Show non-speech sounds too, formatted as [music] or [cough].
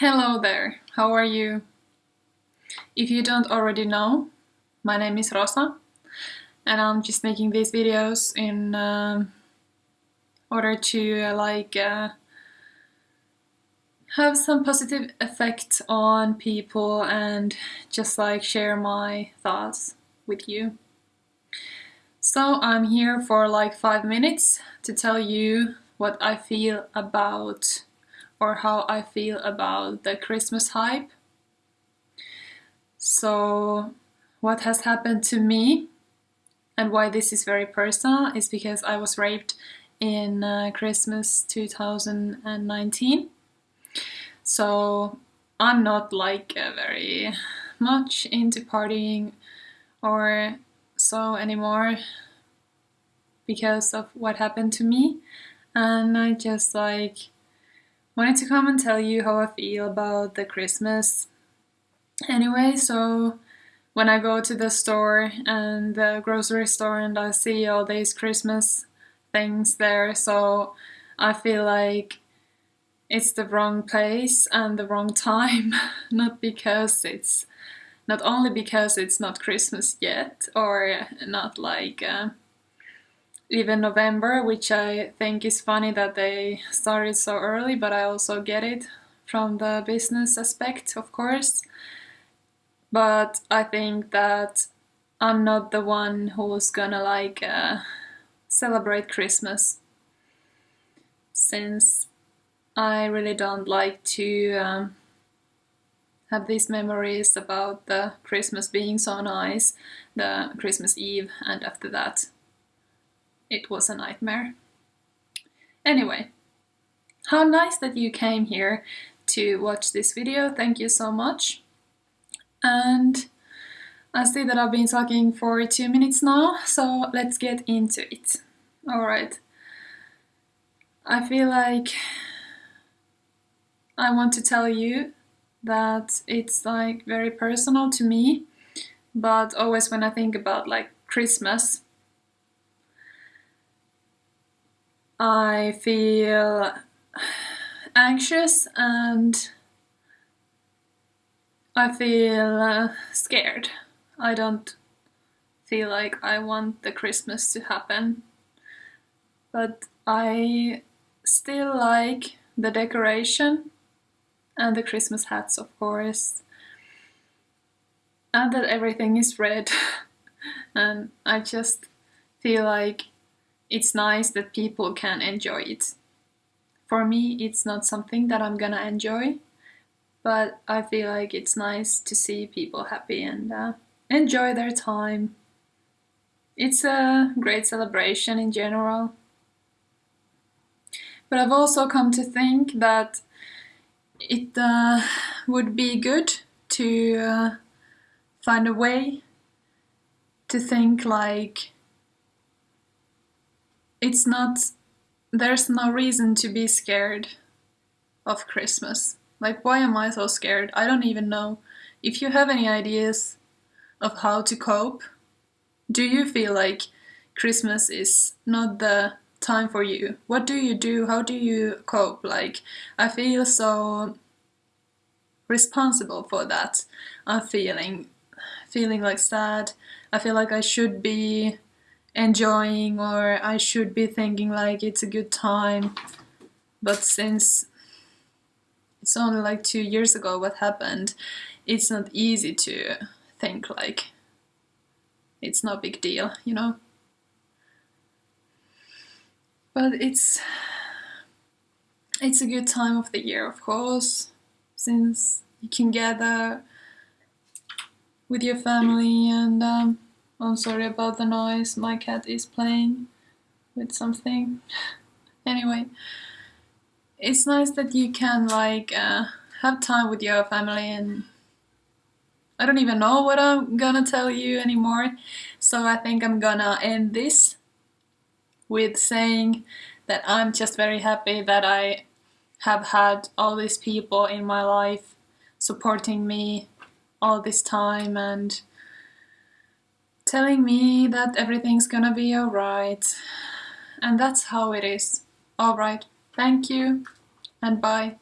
Hello there, how are you? If you don't already know, my name is Rosa and I'm just making these videos in uh, order to uh, like uh, have some positive effect on people and just like share my thoughts with you. So I'm here for like five minutes to tell you what I feel about or how I feel about the Christmas hype. So what has happened to me and why this is very personal is because I was raped in uh, Christmas 2019. So I'm not like uh, very much into partying or so anymore because of what happened to me and I just like wanted to come and tell you how I feel about the Christmas. Anyway, so when I go to the store and the grocery store and I see all these Christmas things there, so I feel like it's the wrong place and the wrong time, [laughs] not because it's not only because it's not Christmas yet or not like uh, even November, which I think is funny that they started so early, but I also get it from the business aspect, of course. But I think that I'm not the one who's gonna like uh, celebrate Christmas since I really don't like to um, have these memories about the Christmas being so nice, the Christmas Eve and after that it was a nightmare. Anyway, how nice that you came here to watch this video, thank you so much. And I see that I've been talking for two minutes now, so let's get into it. Alright. I feel like I want to tell you that it's like very personal to me, but always when I think about like Christmas, I feel anxious and I feel uh, scared. I don't feel like I want the Christmas to happen. But I still like the decoration and the Christmas hats, of course. And that everything is red. [laughs] and I just feel like it's nice that people can enjoy it. For me, it's not something that I'm gonna enjoy, but I feel like it's nice to see people happy and uh, enjoy their time. It's a great celebration in general. But I've also come to think that it uh, would be good to uh, find a way to think like it's not there's no reason to be scared of Christmas. Like, why am I so scared? I don't even know. If you have any ideas of how to cope, do you feel like Christmas is not the time for you? What do you do? How do you cope? Like, I feel so responsible for that. I'm feeling, feeling like sad. I feel like I should be enjoying or I should be thinking like it's a good time. But since it's only like two years ago what happened it's not easy to think like it's no big deal you know? But it's it's a good time of the year of course since you can gather with your family and um, I'm sorry about the noise, my cat is playing with something. [laughs] anyway, it's nice that you can like uh, have time with your family and I don't even know what I'm gonna tell you anymore. So I think I'm gonna end this with saying that I'm just very happy that I have had all these people in my life supporting me all this time and telling me that everything's gonna be alright. And that's how it is. Alright, thank you and bye.